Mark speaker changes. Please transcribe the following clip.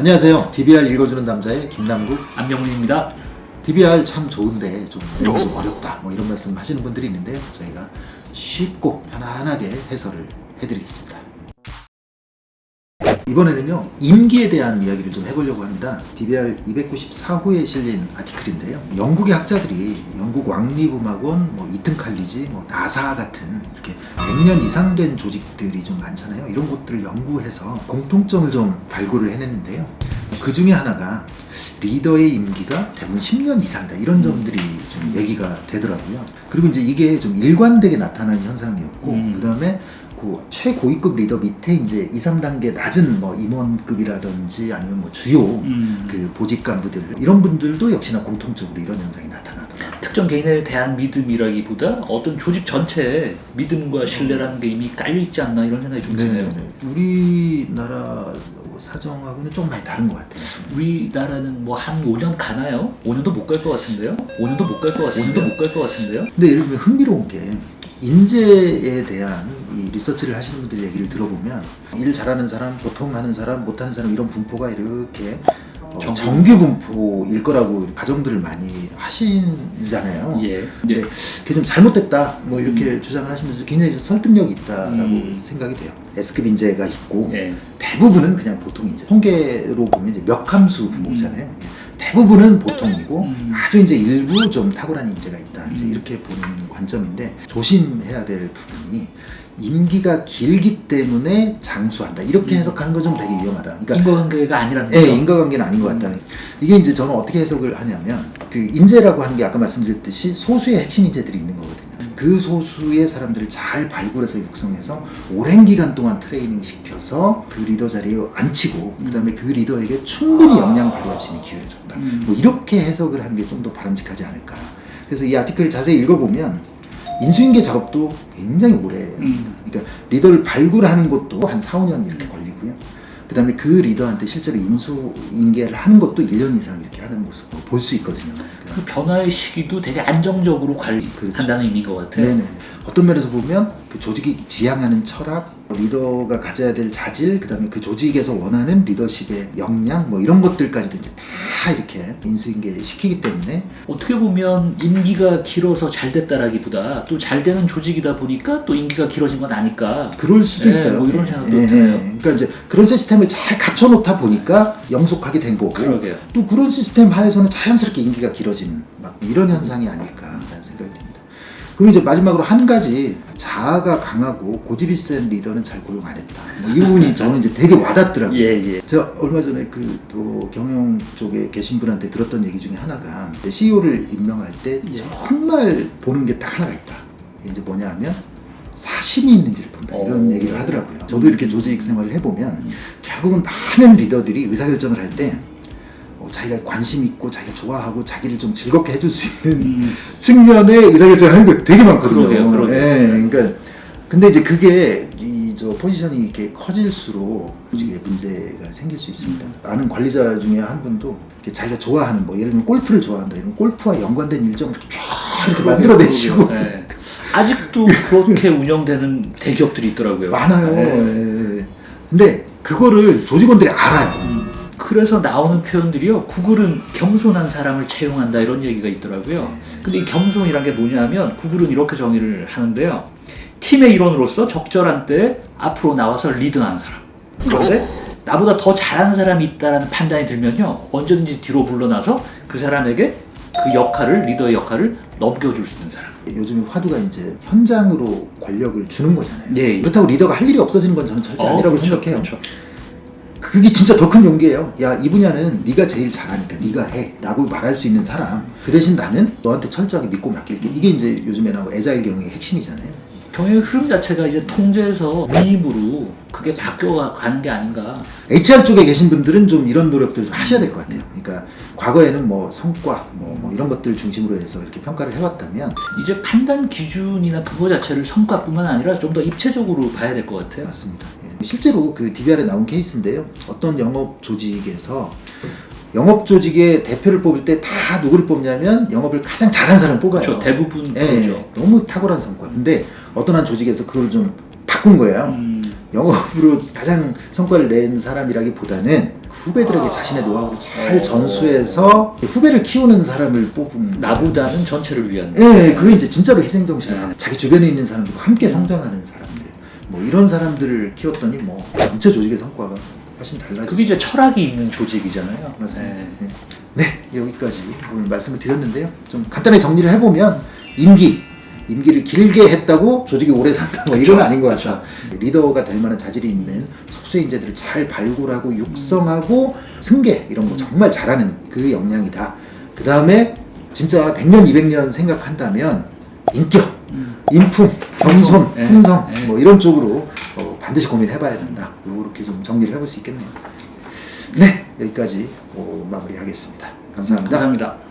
Speaker 1: 안녕하세요. DBR 읽어주는 남자의 김남국.
Speaker 2: 안명훈입니다.
Speaker 1: DBR 참 좋은데 좀좀 어렵다. 뭐 이런 말씀 하시는 분들이 있는데요. 저희가 쉽고 편안하게 해설을 해드리겠습니다. 이번에는요 임기에 대한 이야기를 좀 해보려고 합니다. DBR 294호에 실린 아티클인데요. 영국의 학자들이 영국 왕리부막원, 뭐 이튼 칼리지, 뭐 나사 같은 이렇게 100년 이상 된 조직들이 좀 많잖아요. 이런 것들을 연구해서 공통점을 좀 발굴을 해냈는데요. 그 중에 하나가 리더의 임기가 대부분 10년 이상이다. 이런 점들이 좀 얘기가 되더라고요. 그리고 이제 이게 좀 일관되게 나타나는 현상이었고
Speaker 2: 음.
Speaker 1: 그 다음에 그 최고위급 리더 밑에 이제 2, 3단계 낮은 뭐 임원급이라든지 아니면 뭐 주요
Speaker 2: 음,
Speaker 1: 그 보직 간부들 이런 분들도 역시나 공통적으로 이런 현상이 나타나더라고요.
Speaker 2: 특정 개인에 대한 믿음이라기보다 어떤 조직 전체에 믿음과 신뢰라는 게 이미 깔려 있지 않나 이런 생각이 좀 드네요.
Speaker 1: 우리나라 사정하고는 좀 많이 다른 것 같아요.
Speaker 2: 우리나라는 뭐 한 5년 가나요? 5년도 못 갈 것 같은데요? 5년도 못 갈 것 같은데요? 5년도 못 갈 것 같은데요?
Speaker 1: 근데 예를 들면 흥미로운 게 인재에 대한 이 리서치를 하시는 분들 얘기를 들어보면 일 잘하는 사람, 보통 하는 사람, 못하는 사람 이런 분포가 이렇게 어,
Speaker 2: 정규.
Speaker 1: 분포일 거라고 가정들을 많이 하시잖아요.
Speaker 2: 예.
Speaker 1: 근데
Speaker 2: 예.
Speaker 1: 그게 좀 잘못됐다 뭐 이렇게 주장을 하시면서 굉장히 좀 설득력이 있다라고
Speaker 2: 음.
Speaker 1: 생각이 돼요. S급 인재가 있고
Speaker 2: 예.
Speaker 1: 대부분은 그냥 보통 인재. 통계로 보면 이제 몇 함수 분모잖아요. 예. 대부분은 보통이고
Speaker 2: 음.
Speaker 1: 아주 이제 일부 좀 탁월한 인재가 있다. 이제
Speaker 2: 음.
Speaker 1: 이렇게 보는 관점인데 조심해야 될 부분이 임기가 길기 때문에 장수한다. 이렇게
Speaker 2: 음.
Speaker 1: 해석하는 건 좀 되게 위험하다. 그러니까
Speaker 2: 인과관계가 아니라는
Speaker 1: 예,
Speaker 2: 거죠.
Speaker 1: 인과관계는 아닌 것 같다. 이게 이제 저는 어떻게 해석을 하냐면 그 인재라고 하는 게 아까 말씀드렸듯이 소수의 핵심 인재들이 있는 거거든요. 그 소수의 사람들을 잘 발굴해서 육성해서 오랜 기간 동안 트레이닝 시켜서 그 리더 자리에 앉히고 그 다음에 그 리더에게 충분히 역량 발휘할 수 있는 기회를 줬다.
Speaker 2: 음.
Speaker 1: 뭐 이렇게 해석을 하는 게 좀 더 바람직하지 않을까. 그래서 이 아티클을 자세히 읽어보면 인수인계 작업도 굉장히 오래
Speaker 2: 음.
Speaker 1: 그러니까 리더를 발굴하는 것도 한 4, 5년 이렇게 걸리고요. 그 다음에 그 리더한테 실제로 인수인계를 하는 것도 1년 이상 이렇게 하는 모습을 볼 수 있거든요.
Speaker 2: 그
Speaker 1: 그러니까
Speaker 2: 변화의 시기도 되게 안정적으로 관리한다는 의미인 것 같아요.
Speaker 1: 네네. 어떤 면에서 보면 그 조직이 지향하는 철학, 리더가 가져야 될 자질, 그 다음에 그 조직에서 원하는 리더십의 역량, 뭐 이런 것들까지도 이제 다 이렇게 인수인계 시키기 때문에
Speaker 2: 어떻게 보면 임기가 길어서 잘 됐다라기보다 또 잘 되는 조직이다 보니까 또 임기가 길어진 건 아닐까.
Speaker 1: 그럴 수도
Speaker 2: 예,
Speaker 1: 있어요.
Speaker 2: 뭐 이런 생각도
Speaker 1: 예, 예.
Speaker 2: 드네요.
Speaker 1: 그러니까 이제 그런 시스템을 잘 갖춰놓다 보니까 영속하게 된 거고
Speaker 2: 그러게요.
Speaker 1: 또 그런 시스템 하에서는 자연스럽게 임기가 길어지는 막 이런 현상이 듭니다. 그리고 이제 마지막으로 한 가지 자아가 강하고 고집이 센 리더는 잘 고용 안 했다. 뭐 이 부분이 저는 이제 되게 와닿더라고요.
Speaker 2: 예, 예.
Speaker 1: 제가 얼마 전에 그 또 경영 쪽에 계신 분한테 들었던 얘기 중에 하나가 CEO를 임명할 때
Speaker 2: 예.
Speaker 1: 정말 보는 게 딱 하나가 있다. 이제 뭐냐 하면 사심이 있는지를 본다. 이런
Speaker 2: 오.
Speaker 1: 얘기를 하더라고요. 저도 이렇게 조직 생활을 해보면
Speaker 2: 음.
Speaker 1: 결국은 많은 리더들이 의사결정을 할 때 어, 자기가 관심 있고 자기가 좋아하고 자기를 좀 즐겁게 해줄 수 있는
Speaker 2: 음.
Speaker 1: 측면에 의사결정을 하는 게 되게 많거든요.
Speaker 2: 그러게요, 그러게요.
Speaker 1: 예, 그러니까 근데 이제 그게 이 저 포지션이 이렇게 커질수록 조직에 문제가 생길 수 있습니다. 아는 관리자 중에 한 분도 자기가 좋아하는 뭐 예를 들면 골프를 좋아한다 이런 골프와 연관된 일정을 이렇게 쫙 이렇게 만들어내시고.
Speaker 2: 예. 아직도 그렇게 운영되는 대기업들이 있더라고요.
Speaker 1: 많아요.
Speaker 2: 예.
Speaker 1: 예. 근데 그거를 조직원들이 알아요.
Speaker 2: 음, 그래서 나오는 표현들이요. 구글은 겸손한 사람을 채용한다 이런 얘기가 있더라고요. 근데 이 겸손이란 게 뭐냐면 구글은 이렇게 정의를 하는데요. 팀의 일원으로서 적절한 때 앞으로 나와서 리드하는 사람. 그런데 나보다 더 잘하는 사람이 있다는 판단이 들면요. 언제든지 뒤로 물러나서 그 사람에게 그 역할을 리더의 역할을 넘겨줄 수 있는 사람.
Speaker 1: 요즘에 화두가 이제 현장으로 권력을 주는 거잖아요.
Speaker 2: 예, 예.
Speaker 1: 그렇다고 리더가 할 일이 없어지는 건 저는 절대 아니라고
Speaker 2: 그렇죠,
Speaker 1: 생각해요.
Speaker 2: 그렇죠.
Speaker 1: 그게 진짜 더 큰 용기예요. 야, 이 분야는 네가 제일 잘하니까 네가 해. 라고 말할 수 있는 사람. 그 대신 나는 너한테 철저하게 믿고 맡길게. 이게 이제 요즘에 나오는 애자일 경영의 핵심이잖아요.
Speaker 2: 경영의 흐름 자체가 이제 통제에서 위임으로 그게 바뀌어가는 게 아닌가.
Speaker 1: HR 쪽에 계신 분들은 좀 이런 노력들 좀 하셔야 될 것 같아요. 그러니까 과거에는 뭐 성과, 뭐, 뭐 이런 것들 중심으로 해서 이렇게 평가를 해왔다면
Speaker 2: 이제 판단 기준이나 그거 자체를 성과뿐만 아니라 좀 더 입체적으로 봐야 될 것 같아요.
Speaker 1: 맞습니다. 예. 실제로 그 DBR에 나온 케이스인데요. 어떤 영업 조직에서 영업 조직의 대표를 뽑을 때 다 누구를 뽑냐면 영업을 가장 잘하는 사람을 뽑아요.
Speaker 2: 그렇죠. 대부분
Speaker 1: 예,
Speaker 2: 그렇죠.
Speaker 1: 너무 탁월한 성과. 근데 어떤 한 조직에서 그걸 좀 바꾼 거예요.
Speaker 2: 음,
Speaker 1: 영업으로 가장 성과를 낸 사람이라기보다는 후배들에게 자신의 노하우를 잘
Speaker 2: 어.
Speaker 1: 전수해서 후배를 키우는 사람을 뽑은
Speaker 2: 나보다는 전체를 위한.
Speaker 1: 예, 그게 이제 진짜로 희생정신을
Speaker 2: 네.
Speaker 1: 자기 주변에 있는 사람들과 함께 성장하는 사람들 뭐 이런 사람들을 키웠더니 뭐 전체 조직의 성과가 훨씬 달라지고
Speaker 2: 그게 이제 철학이 있는 조직이잖아요.
Speaker 1: 맞습니다.
Speaker 2: 네.
Speaker 1: 네. 네, 여기까지 오늘 말씀을 드렸는데요. 좀 간단하게 정리를 해보면 임기, 임기를 길게 했다고 조직이 오래 산다. 뭐 이건 아닌 것 같다. 리더가 될 만한 자질이 있는 속수의 인재들을 잘 발굴하고 육성하고 승계 이런 거 정말 잘하는 그 역량이다. 그 다음에 진짜 100년, 200년 생각한다면 인격,
Speaker 2: 음.
Speaker 1: 인품, 겸손,
Speaker 2: 네,
Speaker 1: 품성
Speaker 2: 네.
Speaker 1: 뭐 이런 쪽으로 어, 반드시 고민해봐야 된다. 이렇게 좀 정리를 해볼 수 있겠네요. 네, 여기까지 어, 마무리하겠습니다. 감사합니다.
Speaker 2: 감사합니다.